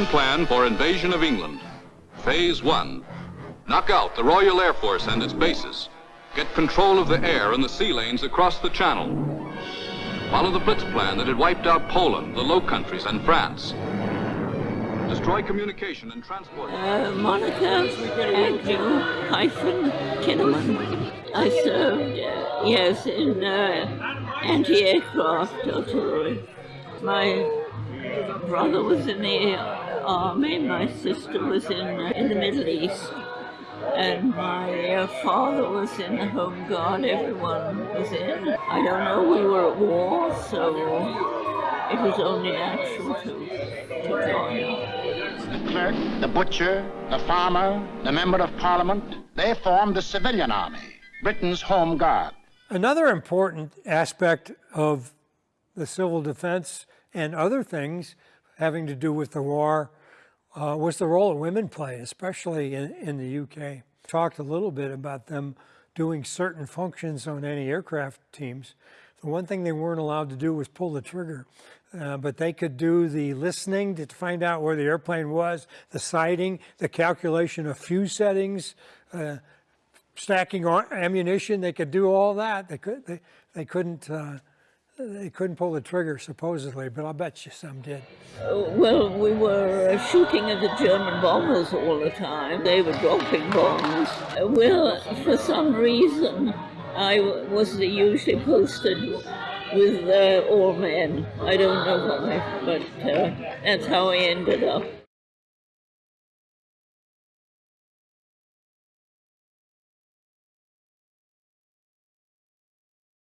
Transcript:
German plan for invasion of England. Phase 1. Knock out the Royal Air Force and its bases. Get control of the air and the sea lanes across the channel. Follow the Blitz plan that had wiped out Poland, the Low Countries, and France. Destroy communication and transport. Uh, Monica Andrew hyphen Kinnaman. I served, uh, yes, in uh, anti-aircraft artillery. My brother was in the army, my sister was in, uh, in the Middle East, and my uh, father was in the Home Guard, everyone was in. I don't know, we were at war, so it was only natural to, to join The clerk, the butcher, the farmer, the member of parliament, they formed the civilian army, Britain's Home Guard. Another important aspect of the civil defense and other things having to do with the war uh, was the role that women play, especially in, in the UK. Talked a little bit about them doing certain functions on anti-aircraft teams. The one thing they weren't allowed to do was pull the trigger, uh, but they could do the listening to find out where the airplane was, the sighting, the calculation of fuse settings, uh, stacking ammunition. They could do all that. They could. They, they couldn't. They couldn't pull the trigger, supposedly, but I'll bet you some did. Well, we were uh, shooting at the German bombers all the time. They were dropping bombs. Well, for some reason, I was usually posted with uh, all men. I don't know why, but uh, that's how I ended up.